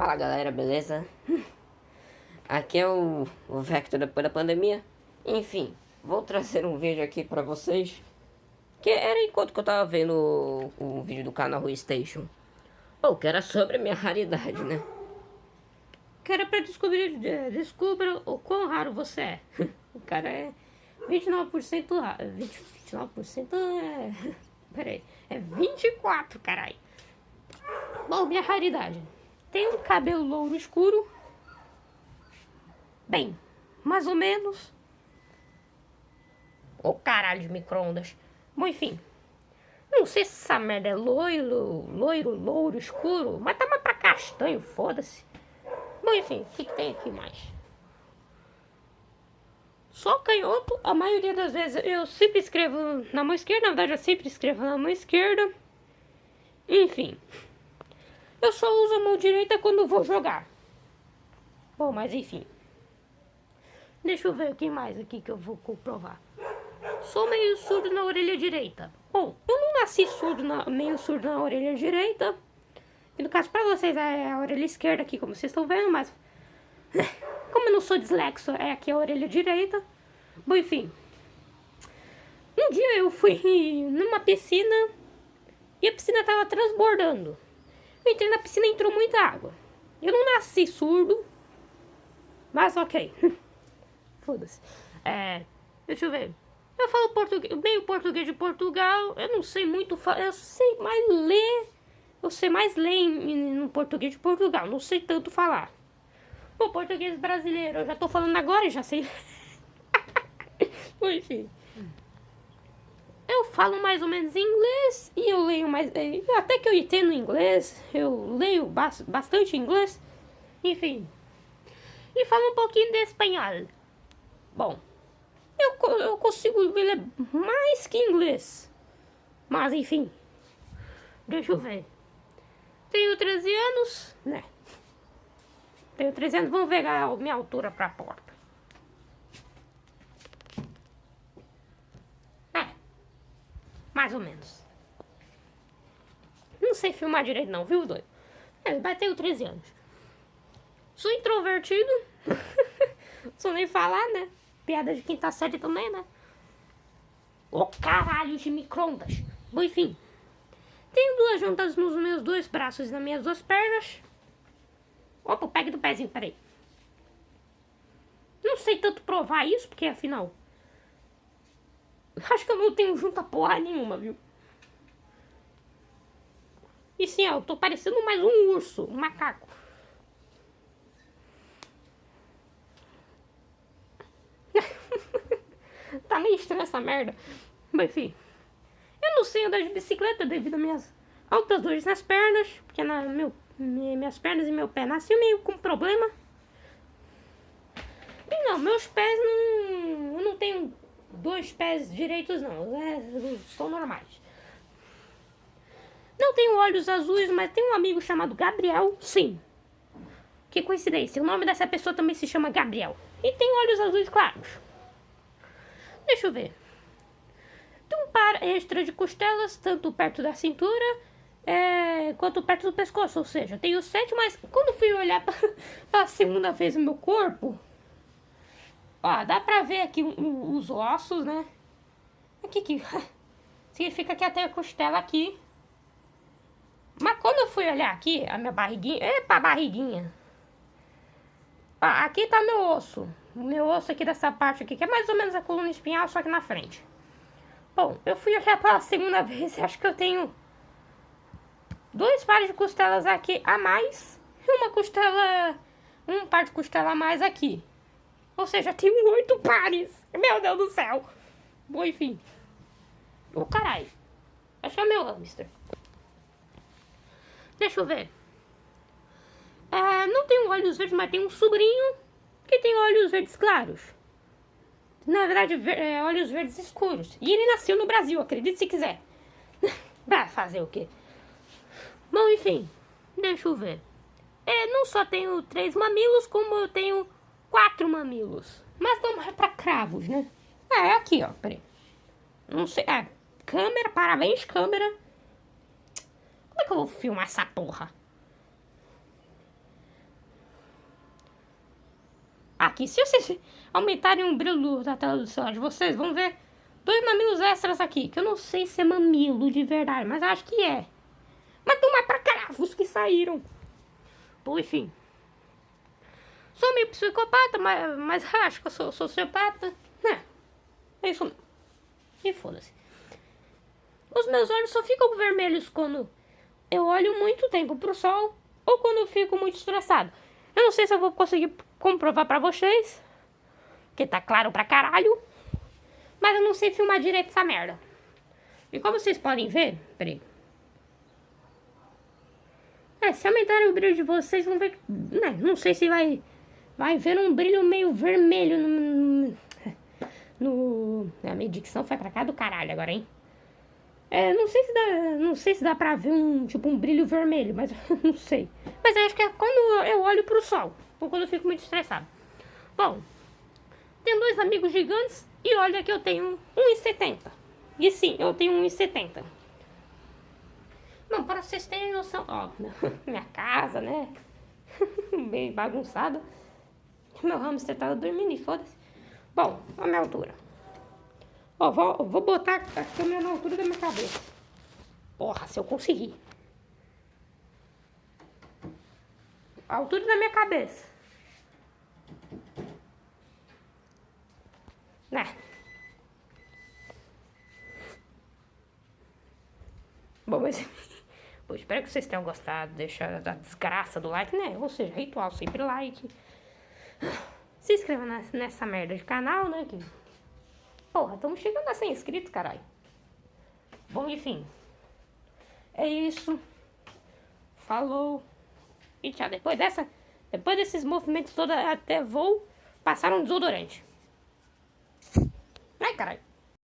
Fala galera, beleza? Aqui é o, o Vector depois da pandemia. Enfim, vou trazer um vídeo aqui pra vocês. Que era enquanto que eu tava vendo o, o vídeo do canal Rui Station. Ou que era sobre minha raridade, né? Que era pra descobrir, descubra o quão raro você é. O cara é 29% raro. 20, 29% é... Peraí, é 24, caralho. Bom, minha raridade. Tem um cabelo louro escuro. Bem, mais ou menos. Ô oh, caralho de micro-ondas. Bom, enfim. Não sei se essa merda é loiro, loiro, louro, escuro. Mas tá mais pra castanho, foda-se. Bom, enfim, o que, que tem aqui mais? Só canhoto, a maioria das vezes eu sempre escrevo na mão esquerda. Na verdade, eu sempre escrevo na mão esquerda. Enfim. Eu só uso a mão direita quando vou jogar. Bom, mas enfim. Deixa eu ver o que mais aqui que eu vou comprovar. Sou meio surdo na orelha direita. Bom, eu não nasci surdo na, meio surdo na orelha direita. E no caso pra vocês é a orelha esquerda aqui, como vocês estão vendo, mas... Como eu não sou dislexo, é aqui a orelha direita. Bom, enfim. Um dia eu fui numa piscina e a piscina tava transbordando. Eu entrei na piscina e entrou muita água. Eu não nasci surdo, mas ok. Foda-se. É, deixa eu ver. Eu falo português, meio português de Portugal. Eu não sei muito falar. Eu sei mais ler. Eu sei mais ler no português de Portugal. Não sei tanto falar. O português brasileiro. Eu já tô falando agora e já sei. Enfim eu falo mais ou menos inglês e eu leio mais. Até que eu entendo inglês, eu leio bastante inglês, enfim. E falo um pouquinho de espanhol. Bom, eu, eu consigo ler mais que inglês. Mas enfim, deixa eu ver. Tenho 13 anos, né? Tenho 13 anos, vamos ver a minha altura pra porta. Mais ou menos. Não sei filmar direito não, viu, doido? É, bateu 13 anos. Sou introvertido. Sou nem falar, né? Piada de quinta série também, né? Ô oh, caralho de micro-ondas. Bom, enfim. Tenho duas juntas nos meus dois braços e nas minhas duas pernas. Opa, pegue do pezinho, peraí. Não sei tanto provar isso, porque afinal Acho que eu não tenho junta porra nenhuma, viu? E sim, ó, eu tô parecendo mais um urso, um macaco. tá meio estranha essa merda. Mas enfim. Eu não sei andar de bicicleta devido às minhas altas dores nas pernas. Porque na, meu, minhas pernas e meu pé nasceu meio com problema. E não, meus pés não. Dois pés direitos não, é, são normais. Não tenho olhos azuis, mas tem um amigo chamado Gabriel, sim. Que coincidência, o nome dessa pessoa também se chama Gabriel. E tem olhos azuis claros. Deixa eu ver. Tem um par extra de costelas, tanto perto da cintura é, quanto perto do pescoço. Ou seja, tenho sete, mas quando fui olhar pela segunda vez o meu corpo, Ó, dá pra ver aqui os ossos, né? Aqui, que significa que até a costela aqui. Mas quando eu fui olhar aqui, a minha barriguinha, epa, barriguinha. Aqui tá meu osso. O meu osso aqui dessa parte aqui, que é mais ou menos a coluna espinhal, só que na frente. Bom, eu fui olhar pela segunda vez e acho que eu tenho dois pares de costelas aqui a mais e uma costela, um par de costela a mais aqui. Ou seja, tem oito pares. Meu Deus do céu. Bom, enfim. Ô, oh, caralho. É meu hamster. Deixa eu ver. É, não tem olhos verdes, mas tem um sobrinho que tem olhos verdes claros. Na verdade, ver, é, olhos verdes escuros. E ele nasceu no Brasil, acredite se quiser. pra fazer o quê? Bom, enfim. Deixa eu ver. É, não só tenho três mamilos, como eu tenho quatro mamilos. Mas não é pra cravos, né? Ah, é aqui, ó, peraí. Não sei, é, câmera, parabéns, câmera. Como é que eu vou filmar essa porra? Aqui, se vocês aumentarem o brilho da tela do celular de vocês, vão ver dois mamilos extras aqui. Que eu não sei se é mamilo de verdade, mas acho que é. Mas não é pra caravos que saíram. Bom, enfim. Sou meio psicopata, mas, mas acho que eu sou sociopata. Né? É isso mesmo. E foda-se. Os meus olhos só ficam vermelhos quando eu olho muito tempo pro sol ou quando eu fico muito estressado. Eu não sei se eu vou conseguir comprovar pra vocês, que tá claro pra caralho, mas eu não sei filmar direito essa merda. E como vocês podem ver, peraí. É, se aumentarem o brilho de vocês, vão ver, né, não sei se vai, vai ver um brilho meio vermelho no, no, a minha dicção foi pra cá do caralho agora, hein. É, não sei se dá, não sei se dá pra ver um, tipo, um brilho vermelho, mas não sei. Mas acho que é quando eu olho pro sol, ou quando eu fico muito estressado. Bom, tenho dois amigos gigantes e olha que eu tenho 1,70. E sim, eu tenho 1,70. Bom, para vocês terem noção, ó, minha casa, né? Bem bagunçada. Meu hamster tava dormindo e foda-se. Bom, a minha altura. Ó, vou, vou botar a câmera na altura da minha cabeça. Porra, se eu conseguir. A altura da minha cabeça. Né? Bom, mas... Bom, espero que vocês tenham gostado. Deixa a desgraça do like, né? Ou seja, ritual, sempre like. Se inscreva nessa merda de canal, né? Que... Porra, estamos chegando a 100 inscritos, caralho. Bom, enfim. É isso. Falou. E tchau. Depois dessa... Depois desses movimentos todos, até vou passar um desodorante. Ai, caralho.